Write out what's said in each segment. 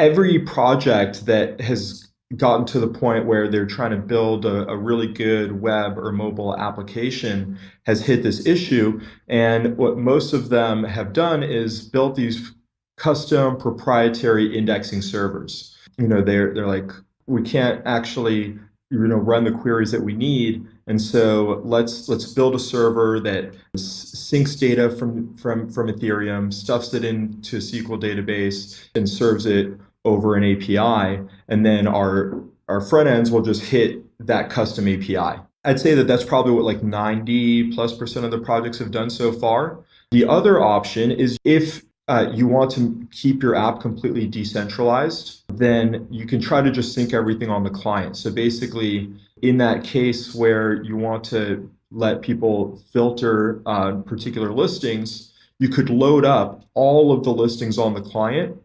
every project that has gotten to the point where they're trying to build a, a, really good web or mobile application has hit this issue. And what most of them have done is built these custom proprietary indexing servers. You know, they're, they're like, we can't actually you know run the queries that we need and so let's let's build a server that syncs data from from from ethereum stuffs it into a sql database and serves it over an api and then our our front ends will just hit that custom api i'd say that that's probably what like 90 plus percent of the projects have done so far the other option is if uh, you want to keep your app completely decentralized, then you can try to just sync everything on the client. So basically, in that case where you want to let people filter uh, particular listings, you could load up all of the listings on the client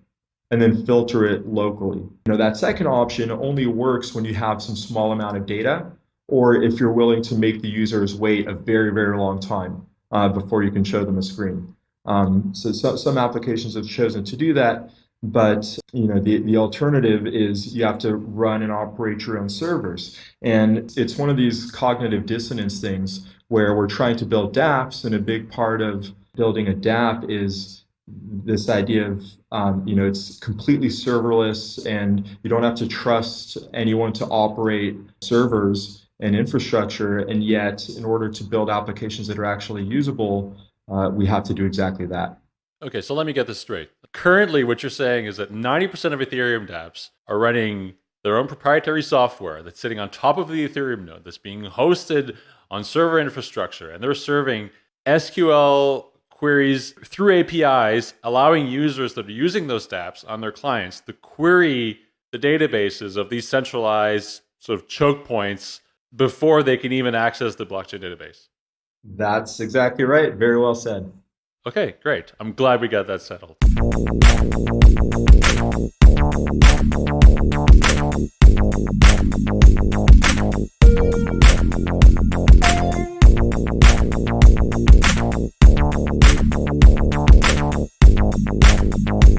and then filter it locally. You know, that second option only works when you have some small amount of data or if you're willing to make the users wait a very, very long time uh, before you can show them a screen. Um, so, so, some applications have chosen to do that, but you know the, the alternative is you have to run and operate your own servers. And it's one of these cognitive dissonance things where we're trying to build dApps, and a big part of building a dApp is this idea of um, you know it's completely serverless and you don't have to trust anyone to operate servers and infrastructure and yet in order to build applications that are actually usable uh, we have to do exactly that. Okay, so let me get this straight. Currently, what you're saying is that 90% of Ethereum dApps are running their own proprietary software that's sitting on top of the Ethereum node that's being hosted on server infrastructure, and they're serving SQL queries through APIs, allowing users that are using those dApps on their clients to query the databases of these centralized sort of choke points before they can even access the blockchain database. That's exactly right. Very well said. Okay, great. I'm glad we got that settled. Bye.